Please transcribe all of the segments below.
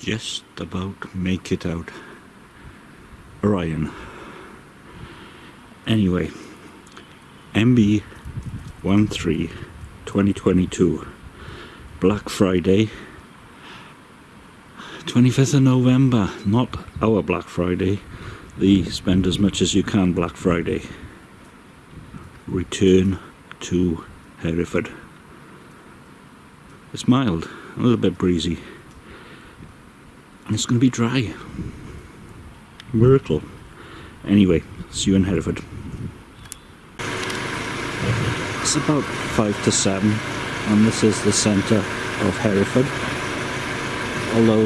just about make it out. Orion. Anyway, MB 13 2022 Black Friday. 25th of November not our Black Friday. The spend as much as you can Black Friday. Return to Hereford. It's mild a little bit breezy and it's going to be dry. Miracle anyway see you in Hereford. It's about 5 to 7 and this is the centre of Hereford. Although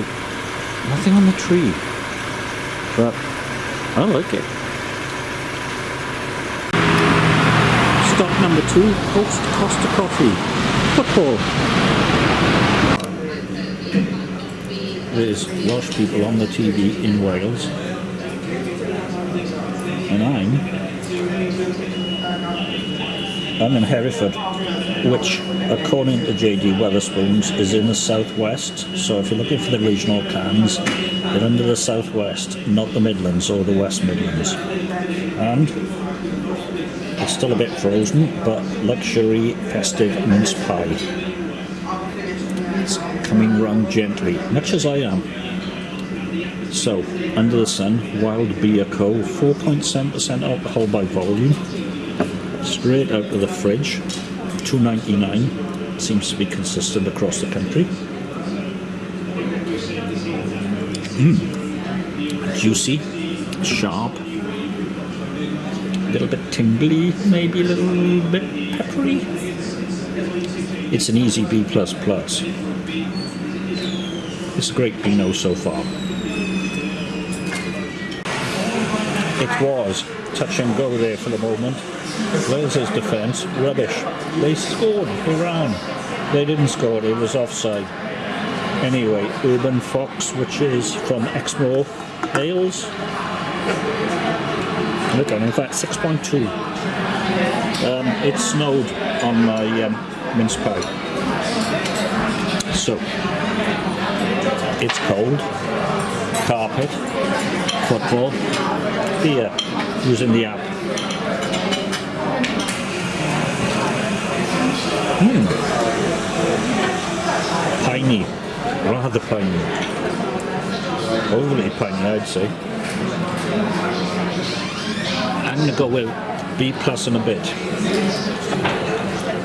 nothing on the tree. But I like it. Stop number 2 Coast Costa Coffee. Football there's Welsh people on the TV in Wales. And I'm I'm in Hereford which according to JD Wetherspoons is in the southwest. So if you're looking for the regional cans they're under the southwest not the Midlands or the West Midlands. And it's still a bit frozen but luxury festive mince pie. It's coming round gently much as I am so under the sun wild beer co 4.7% alcohol by volume straight out of the fridge 2.99 seems to be consistent across the country mm. juicy sharp a little bit tingly maybe a little bit peppery it's an easy B++. It's a great Pinot so far. It was touch and go there for the moment. Wales's defence, rubbish. They scored Iran. They didn't score, it was offside. Anyway, Urban Fox, which is from Exmoor Ales. Look on, in fact, 6.2. Um, it snowed on my um, mince pie. So, it's cold, carpet, football, beer, using the app. Hmm. Piney, rather piney. Overly piney, I'd say. I'm to go with B plus and a bit.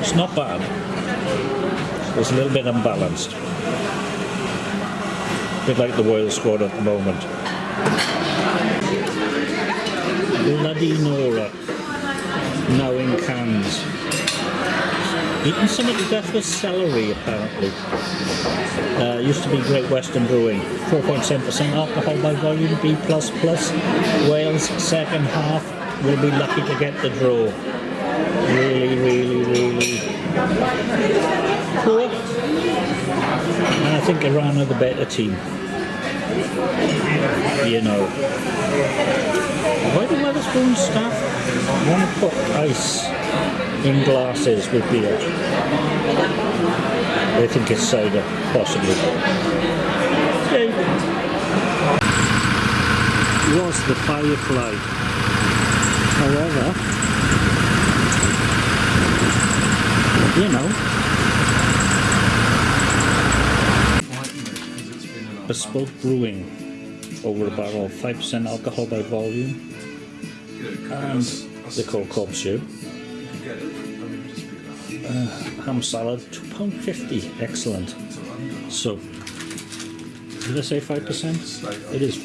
It's not bad. It's a little bit unbalanced. A bit like the Wales squad at the moment. Bloody Nora. Now in cans. Eating some of the death with celery apparently. Uh, used to be Great Western Brewing. 4.7% alcohol by volume, B++. Wales second half will be lucky to get the draw. Really, really, really poor. And I think Iran are the better team. You know. Why do Wetherspoon staff want to put ice in glasses with beer? They think it's cider, possibly. Okay. Was the Firefly. However, you know, bespoke brewing over a barrel, 5% alcohol by volume, and they call cob soup. Uh, ham salad, £2.50, excellent. So, did I say 5%? It is 5